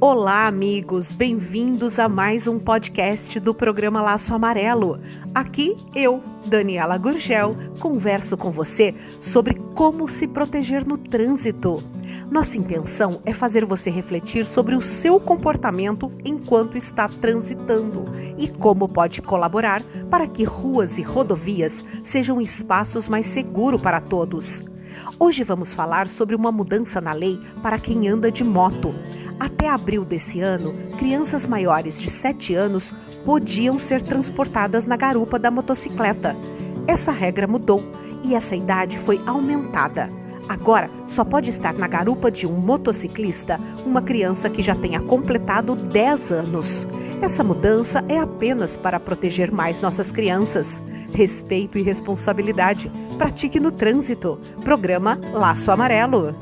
Olá, amigos, bem-vindos a mais um podcast do programa Laço Amarelo. Aqui eu, Daniela Gurgel, converso com você sobre como se proteger no trânsito. Nossa intenção é fazer você refletir sobre o seu comportamento enquanto está transitando e como pode colaborar para que ruas e rodovias sejam espaços mais seguros para todos. Hoje vamos falar sobre uma mudança na lei para quem anda de moto. Até abril desse ano, crianças maiores de 7 anos podiam ser transportadas na garupa da motocicleta. Essa regra mudou e essa idade foi aumentada. Agora, só pode estar na garupa de um motociclista uma criança que já tenha completado 10 anos. Essa mudança é apenas para proteger mais nossas crianças. Respeito e responsabilidade. Pratique no trânsito. Programa Laço Amarelo.